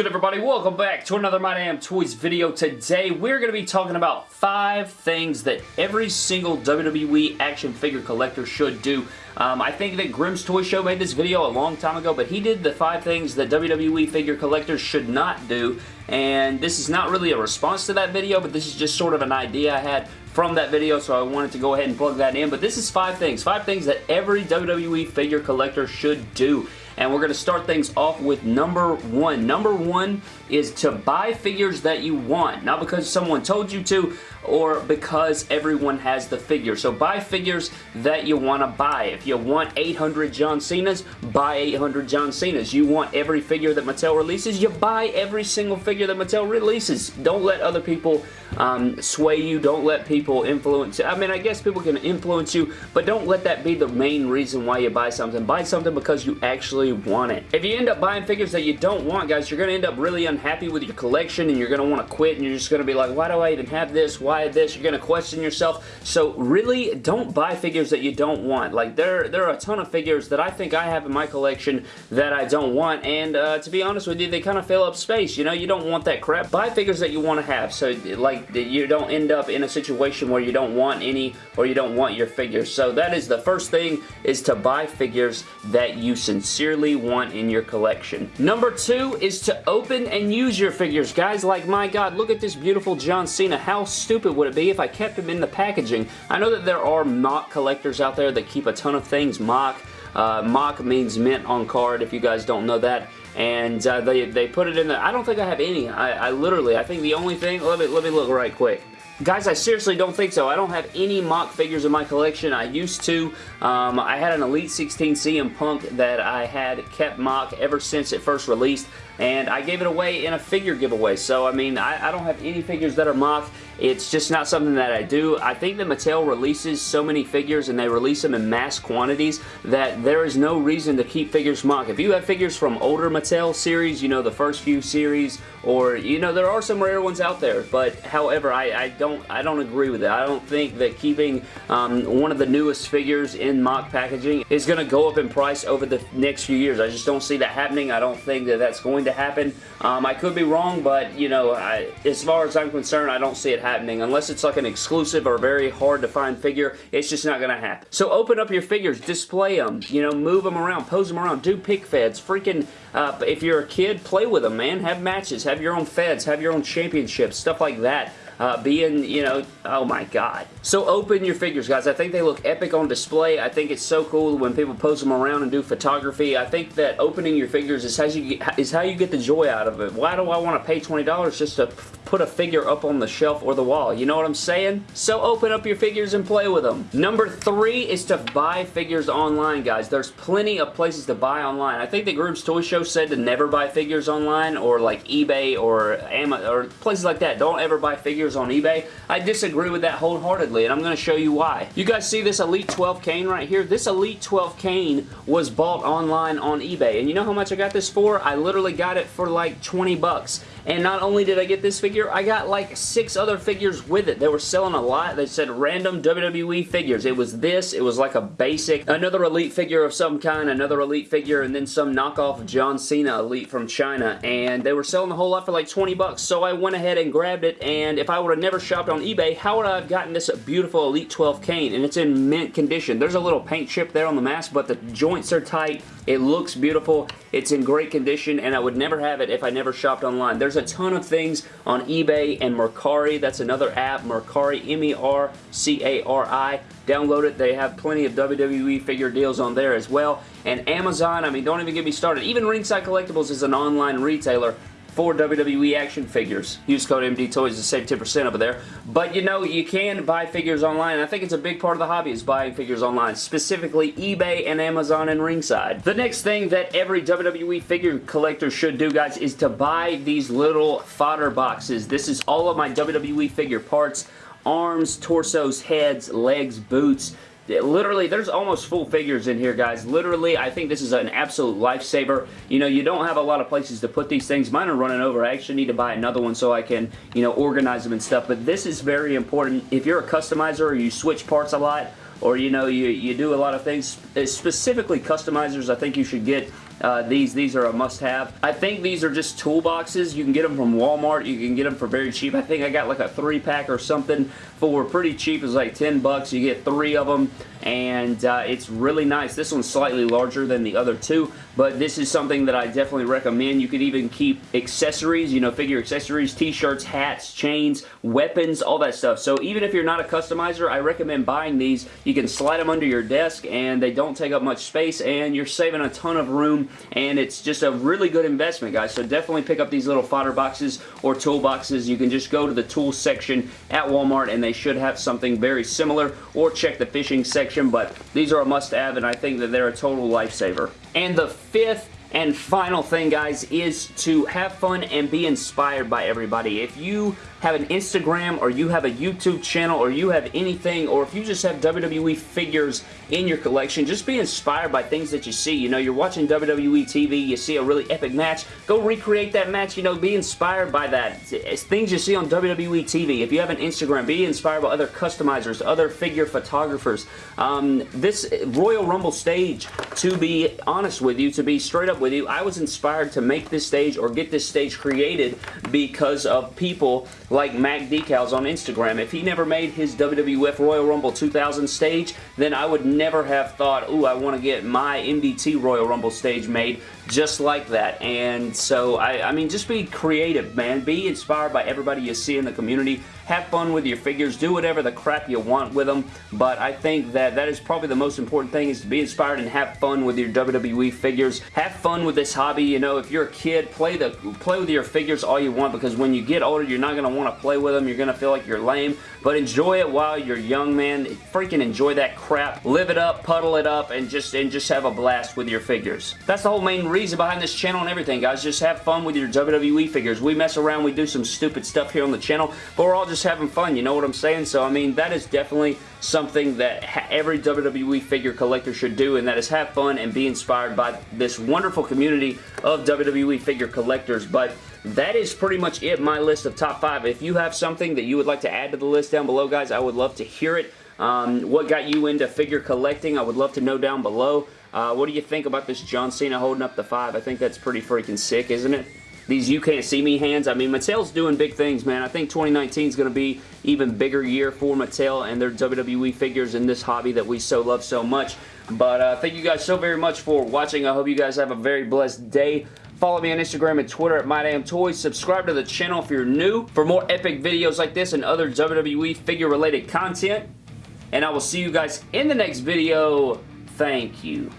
good everybody? Welcome back to another My Damn Toys video. Today we're going to be talking about five things that every single WWE action figure collector should do. Um, I think that Grimm's Toy Show made this video a long time ago, but he did the five things that WWE figure collectors should not do, and this is not really a response to that video, but this is just sort of an idea I had from that video, so I wanted to go ahead and plug that in. But this is five things. Five things that every WWE figure collector should do and we're going to start things off with number one. Number one is to buy figures that you want, not because someone told you to or because everyone has the figure. So buy figures that you want to buy. If you want 800 John Cena's, buy 800 John Cena's. You want every figure that Mattel releases, you buy every single figure that Mattel releases. Don't let other people um, sway you. Don't let people influence you. I mean, I guess people can influence you, but don't let that be the main reason why you buy something. Buy something because you actually want it. If you end up buying figures that you don't want, guys, you're going to end up really unhappy with your collection and you're going to want to quit and you're just going to be like, why do I even have this? Why this? You're going to question yourself. So really, don't buy figures that you don't want. Like, there, there are a ton of figures that I think I have in my collection that I don't want and uh, to be honest with you, they kind of fill up space. You know, you don't want that crap. Buy figures that you want to have. So, like, you don't end up in a situation where you don't want any or you don't want your figures. So that is the first thing is to buy figures that you sincerely want in your collection. Number two is to open and use your figures. Guys, like my god, look at this beautiful John Cena. How stupid would it be if I kept him in the packaging? I know that there are mock collectors out there that keep a ton of things mock. Uh, mock means mint on card if you guys don't know that and uh, they, they put it in there. I don't think I have any. I, I literally, I think the only thing, let me, let me look right quick. Guys, I seriously don't think so. I don't have any mock figures in my collection. I used to. Um, I had an Elite 16 CM Punk that I had kept mock ever since it first released and I gave it away in a figure giveaway. So, I mean, I, I, don't have any figures that are mock. It's just not something that I do. I think that Mattel releases so many figures and they release them in mass quantities that there is no reason to keep figures mock. If you have figures from older Mattel series, you know, the first few series, or, you know, there are some rare ones out there, but however, I, I don't I don't agree with it. I don't think that keeping um, one of the newest figures in mock packaging is going to go up in price over the next few years. I just don't see that happening. I don't think that that's going to to happen. Um, I could be wrong, but, you know, I, as far as I'm concerned, I don't see it happening. Unless it's like an exclusive or very hard to find figure, it's just not going to happen. So open up your figures, display them, you know, move them around, pose them around, do pick feds, freaking, uh, if you're a kid, play with them, man. Have matches, have your own feds, have your own championships, stuff like that uh, being, you know, oh my god. So open your figures, guys. I think they look epic on display. I think it's so cool when people post them around and do photography. I think that opening your figures is how you get, is how you get the joy out of it. Why do I want to pay $20 just to put a figure up on the shelf or the wall? You know what I'm saying? So open up your figures and play with them. Number three is to buy figures online, guys. There's plenty of places to buy online. I think the Grimm's Toy Show said to never buy figures online or like eBay or Amazon or places like that. Don't ever buy figures on eBay. I disagree with that wholeheartedly, and I'm going to show you why. You guys see this Elite 12 Kane right here? This Elite 12 Kane was bought online on eBay, and you know how much I got this for? I literally got it for like 20 bucks. And not only did I get this figure, I got like six other figures with it. They were selling a lot. They said random WWE figures. It was this. It was like a basic, another Elite figure of some kind, another Elite figure, and then some knockoff John Cena Elite from China. And they were selling a whole lot for like 20 bucks. So I went ahead and grabbed it. And if I would have never shopped on eBay, how would I have gotten this beautiful Elite 12 Kane? And it's in mint condition. There's a little paint chip there on the mask, but the joints are tight. It looks beautiful. It's in great condition, and I would never have it if I never shopped online. There's a ton of things on eBay and Mercari. That's another app, Mercari, M-E-R-C-A-R-I. Download it. They have plenty of WWE figure deals on there as well. And Amazon, I mean, don't even get me started. Even Ringside Collectibles is an online retailer for WWE action figures. Use code MDTOYS to save 10% over there. But you know, you can buy figures online. I think it's a big part of the hobby is buying figures online, specifically eBay and Amazon and Ringside. The next thing that every WWE figure collector should do, guys, is to buy these little fodder boxes. This is all of my WWE figure parts arms, torsos, heads, legs, boots, literally, there's almost full figures in here, guys. Literally, I think this is an absolute lifesaver. You know, you don't have a lot of places to put these things. Mine are running over. I actually need to buy another one so I can, you know, organize them and stuff. But this is very important. If you're a customizer or you switch parts a lot, or, you know, you, you do a lot of things, specifically customizers, I think you should get uh, these these are a must-have. I think these are just toolboxes. You can get them from Walmart. You can get them for very cheap. I think I got like a three-pack or something for pretty cheap. It's like 10 bucks. You get three of them and uh, it's really nice. This one's slightly larger than the other two, but this is something that I definitely recommend. You could even keep accessories, you know, figure accessories, t-shirts, hats, chains, weapons, all that stuff. So even if you're not a customizer, I recommend buying these. You can slide them under your desk and they don't take up much space and you're saving a ton of room and it's just a really good investment, guys. So definitely pick up these little fodder boxes or toolboxes. You can just go to the tools section at Walmart and they should have something very similar or check the fishing section, but these are a must-have and I think that they're a total lifesaver. And the fifth and final thing, guys, is to have fun and be inspired by everybody. If you have an Instagram or you have a YouTube channel or you have anything or if you just have WWE figures in your collection, just be inspired by things that you see. You know, you're watching WWE TV, you see a really epic match, go recreate that match, you know, be inspired by that. It's things you see on WWE TV. If you have an Instagram, be inspired by other customizers, other figure photographers. Um, this Royal Rumble stage, to be honest with you, to be straight up with you, I was inspired to make this stage or get this stage created because of people like Mac Decals on Instagram. If he never made his WWF Royal Rumble 2000 stage, then I would never have thought, ooh, I want to get my MDT Royal Rumble stage made just like that. And so, I, I mean, just be creative, man. Be inspired by everybody you see in the community. Have fun with your figures. Do whatever the crap you want with them. But I think that that is probably the most important thing is to be inspired and have fun with your WWE figures. Have fun with this hobby. You know, if you're a kid, play the play with your figures all you want because when you get older, you're not going to want to play with them. You're going to feel like you're lame. But enjoy it while you're young, man. Freaking enjoy that crap. Live it up, puddle it up, and just and just have a blast with your figures. That's the whole main reason behind this channel and everything, guys. Just have fun with your WWE figures. We mess around, we do some stupid stuff here on the channel, but we're all just having fun, you know what I'm saying? So, I mean, that is definitely something that every WWE figure collector should do, and that is have fun and be inspired by this wonderful community of WWE figure collectors. But that is pretty much it, my list of top five. If you have something that you would like to add to the list down below, guys, I would love to hear it. Um, what got you into figure collecting? I would love to know down below. Uh, what do you think about this John Cena holding up the five? I think that's pretty freaking sick, isn't it? These You Can't See Me hands, I mean, Mattel's doing big things, man. I think 2019 is going to be even bigger year for Mattel and their WWE figures in this hobby that we so love so much. But uh, thank you guys so very much for watching. I hope you guys have a very blessed day. Follow me on Instagram and Twitter at MyDamnToys. Subscribe to the channel if you're new for more epic videos like this and other WWE figure-related content. And I will see you guys in the next video. Thank you.